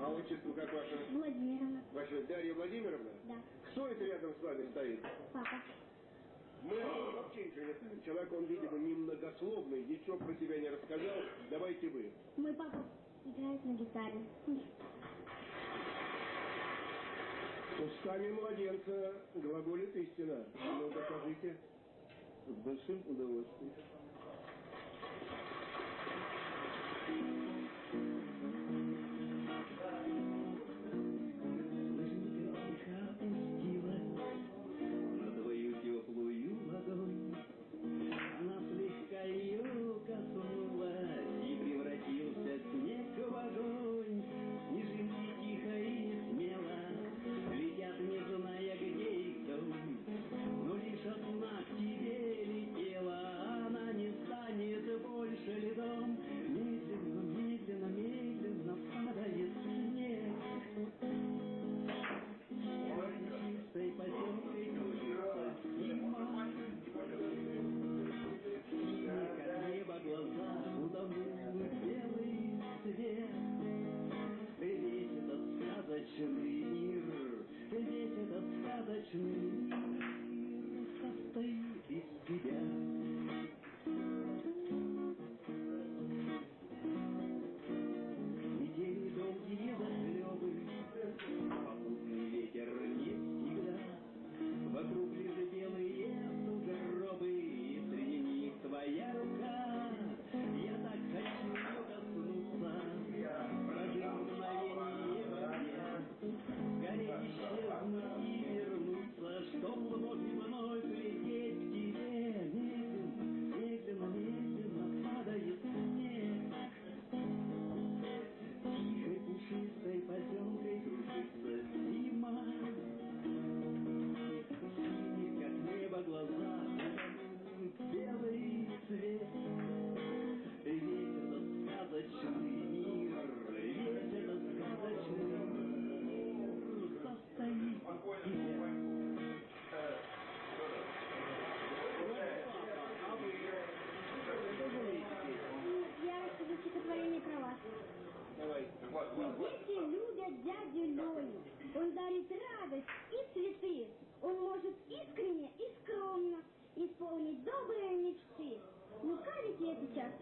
А отчество как ваше? Владимировна. Ваша Дарья Владимировна? Да. Кто это рядом с вами стоит? Папа. Мы вообще ничего не. Человек, он, видимо, немногословный, ничего про тебя не рассказал. Давайте вы. Мой папа играет на гитаре. Устами младенца глаголит истина. Ну, докажите. С большим удовольствием.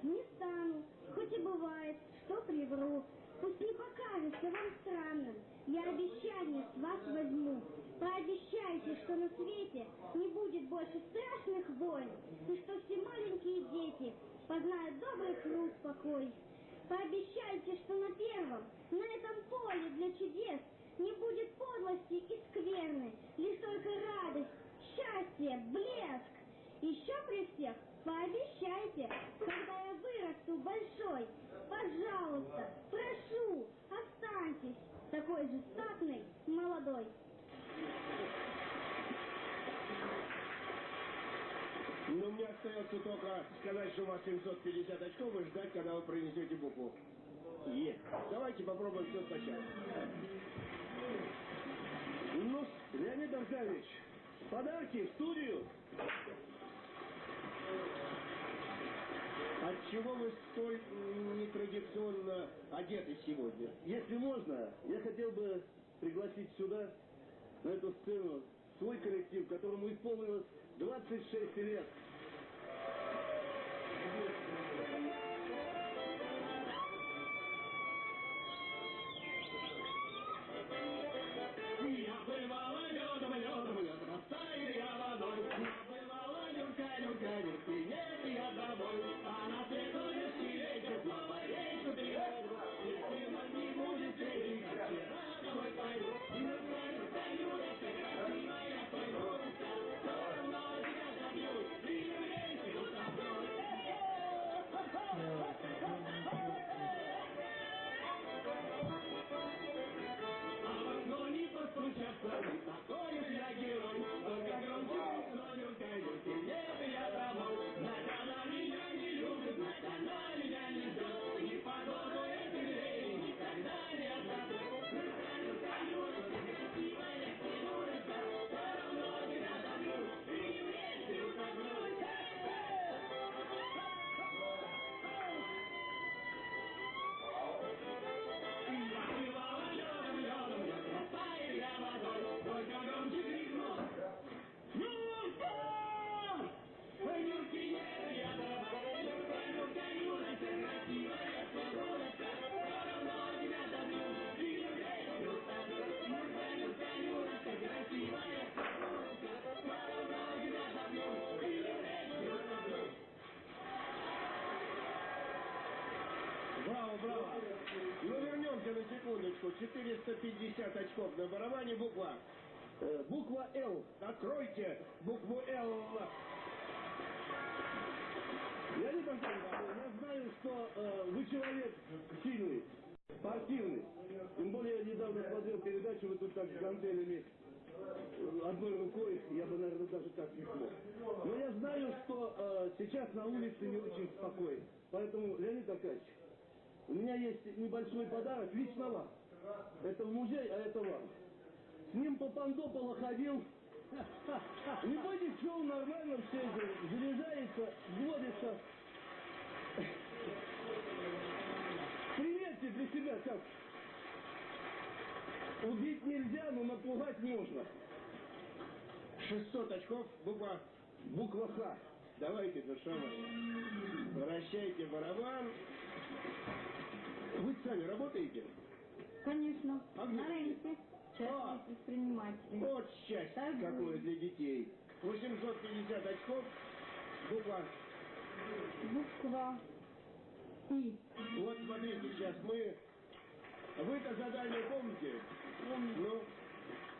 Не стану, хоть и бывает, что привру. Пусть не покажется вам странным, я обещание с вас возьму. Пообещайте, что на свете не будет больше страшных войн, и что все маленькие дети познают добрый труд покой. Пообещайте, что на первом, на этом поле для чудес не будет подлости и скверны, лишь только. Еще при всех пообещайте, когда я вырасту большой, пожалуйста, прошу, останьтесь такой же статный, молодой. Ну, мне остается только сказать, что у вас 750 очков и ждать, когда вы принесете букву. Есть. Давайте попробуем все сначала. Ну, Леонид Аркадьевич, подарки в студию. Отчего вы столь нетрадиционно одеты сегодня? Если можно, я хотел бы пригласить сюда, на эту сцену, свой коллектив, которому исполнилось 26 лет. Браво, браво. Ну, вернемся на секундочку. 450 очков на барабане, буква. Э, буква «Л». Откройте букву «Л». Леонид Аркадьевич, я знаю, что э, вы человек сильный, спортивный. Тем более я недавно смотрел передачу, вы тут так с гантелями э, одной рукой, я бы, наверное, даже так не смог. Но я знаю, что э, сейчас на улице не очень спокойно. Поэтому, Леонид Аркадьевич, у меня есть небольшой подарок лично вам. Это в музей, а это вам. С ним по Пандополо ходил. Не бойтесь, шоу нормально все это заряжается, вводится. Примерьте для себя как. Убить нельзя, но напугать можно. 600 очков, буква Буква Х. Давайте, душа моя. Вращайте барабан. Вы сами работаете? Конечно. А где На рынке. Частные А. предприниматели. Вот счастье Торгуем. какое для детей. 850 очков, буква. Буква И. Вот смотрите, сейчас мы... Вы-то задание помните? Помню. Ну,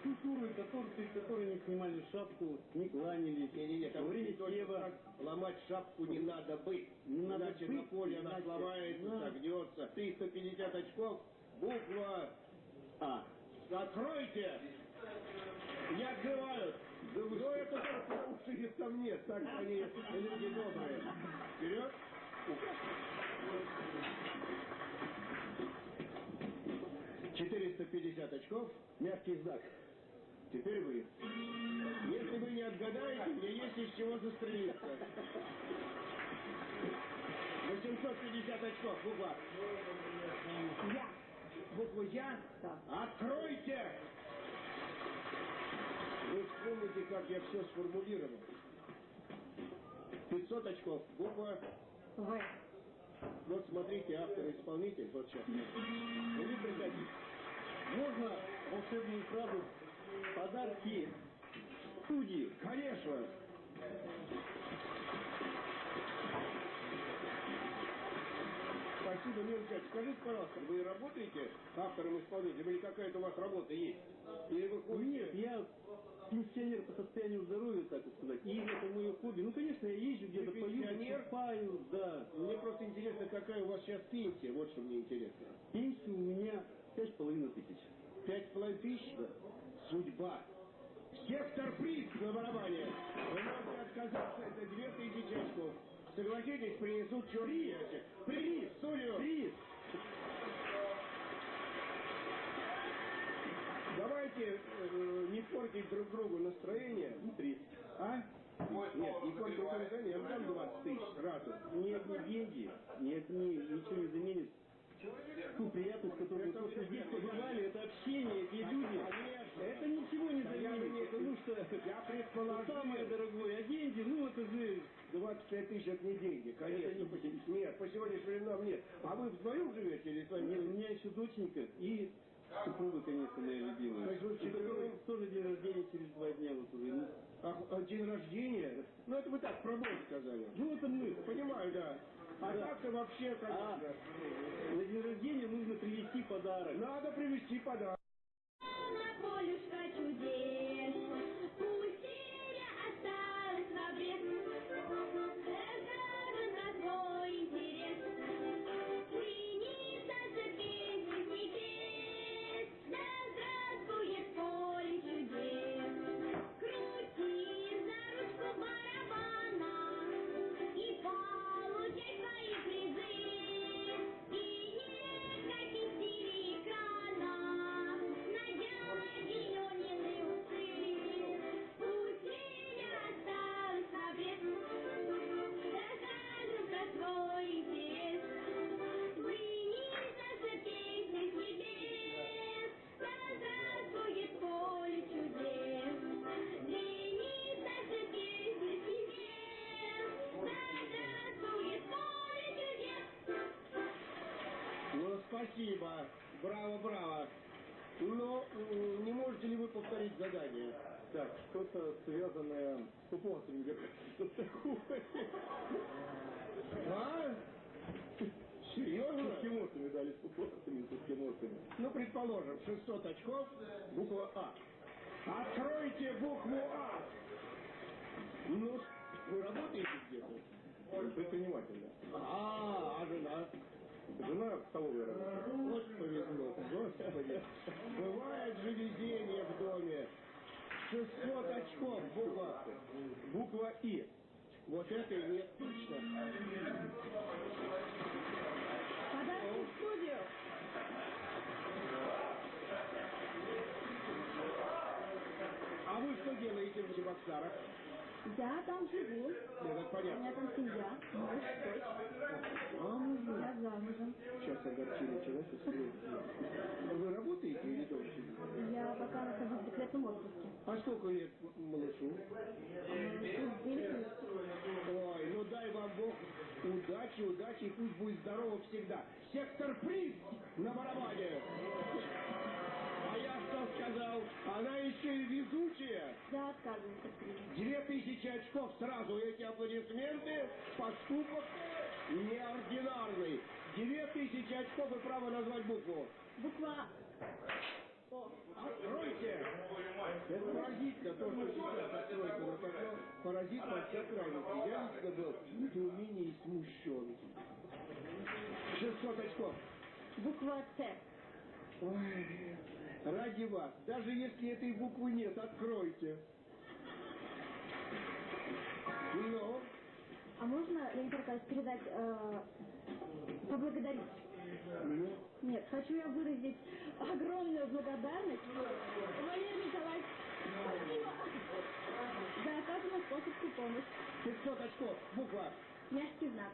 Культуры, которые, которой не снимали шапку, не кланялись. не-не-не, Во там время только Сева ломать шапку не надо бы. Не надо Иначе быть, на поле она сломается, Да. согнется. 350 очков, буква А. Откройте! Не открывают! Да вы Но это только что их там нет. Так они люди добрые. Вперед! Четыреста пятьдесят очков. Мягкий знак. Теперь вы. Если вы не отгадаете, мне есть из чего застрелиться. 850 очков, буква. Я. Букву Я? Откройте! Вы вспомните, как я все сформулировал. 500 очков. Буква. В. Вот смотрите, автор-исполнитель. Вот сейчас. Вы пригодитесь. Можно волшебную фразу «Подарки студии». Конечно. Спасибо, Милка. Скажите, пожалуйста, вы работаете автором-исполнителем или какая-то у вас работа есть? Или вы ходите? Нет, я пенсионер по состоянию здоровья, так вот сказать. И это мое хобби. Ну, конечно, я езжу где-то пою, выступаю, да. Мне просто интересно, какая у вас сейчас пенсия. Вот что мне интересно. Пенсия у меня пять с половиной тысяч. Пять с половиной тысяч? Судьба. Сектор приз на барабане. Вы можете отказаться, это две тысячи очков. Согласитесь, принесут ящик. Приз, студию. Приз! Давайте э, не портить друг другу настроение. И приз. А? Нет, не портить друг другу настроение. Я вам дам 20 тысяч сразу. Ни одни деньги, ни одни, ничего не заменит ту приятность, которую то, что здесь побывали, это общение, эти люди. Это ничего не заменит, потому что Я предположил. самое дорогое, а деньги, ну это же 25 тысяч это не деньги, конечно. Это не По Нет, по сегодняшним временам нет. А вы вдвоем живете или с вами? Нет, у меня еще доченька и супруга, конечно, моя любимая. То есть вы вчетвером? тоже день рождения через два дня вот уже. А, а день рождения? Ну это вы так про Бога сказали. Ну это мы. Понимаю, да. А Да. так-то вообще, А конечно. на день рождения нужно привезти подарок. Надо привезти подарок. На полюшка чудес, спасибо. Браво, браво. Но не можете ли вы повторить задание? Так, что-то связанное с такое? А? С Серьезно? эскимосами дали, с пупонцами, с эскимосами. Ну, предположим, 600 очков, буква А. Откройте букву А. Ну, вы работаете где-то? Предприниматель, да. А, а жена? Жена в столовой работает. Вот повезло, господи. Бывает же везение в доме. 600 очков, буква. Буква И. Вот это и нет точно. Подарки в студию. А вы что делаете в Чебоксарах? Я там живу. Это У меня понятно. там семья, муж, дочь. Замужем. Я замужем. Сейчас огорчили человека. Вы работаете или сидите? Я пока нахожусь в декретном отпуске. А сколько лет малышу? Ой, ну дай вам Бог удачи, удачи, и пусть будет здорово всегда. Сектор приз на барабане. Что сказал? Она еще и везучая. Я отказываюсь от приза. Две тысячи очков сразу. Эти аплодисменты. Поступок неординарный. Две тысячи очков и право назвать букву. Буква Откройте! Это поразительно, то, что сейчас откройте, но такое поразительно от всех крайностей. Я лично был в недоумении и смущен. 600 очков. Буква Т. Ой, ради вас, даже если этой буквы нет, откройте. Ну, А можно, Леонид Аркадьевич, передать, э, поблагодарить? ну, Нет, хочу я выразить огромную благодарность Валерию Николаевичу спасибо за оказанную способскую помощь. 500 очков. Буква. Мягкий знак.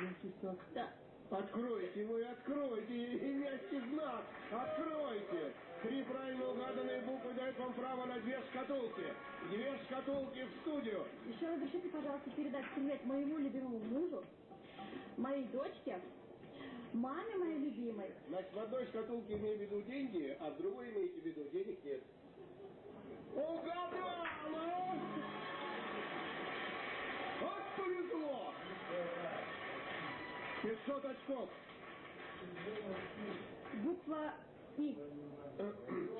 Мягкий знак. Да. Откройте вы, откройте, и мягкий знак, откройте. Три правильно угаданные буквы дают вам право на две шкатулки. Две шкатулки в студию. Еще разрешите, пожалуйста, передать привет моему любимому мужу, моей дочке, маме моей любимой. Значит, в одной шкатулке имею в виду деньги, а в другой имеете в виду денег нет. Угадала! Вот повезло! 500 очков. Буква И.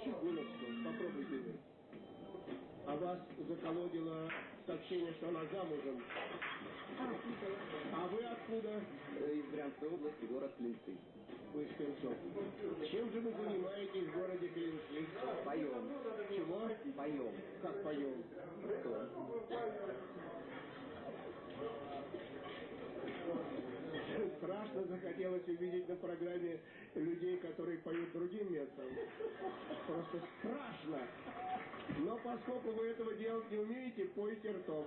Секундочку, попробуйте вы. А вас заколодило сообщение, что она замужем. А вы откуда? Из Брянской области, город Клинцы. Вы из Клинцов. Чем же вы занимаетесь в городе Клинцы? Поем. Чего? Поем. Как поем? Что? Страшно захотелось увидеть на программе людей, которые поют другим местом. Просто страшно. Но поскольку вы этого делать не умеете, пойте ртом.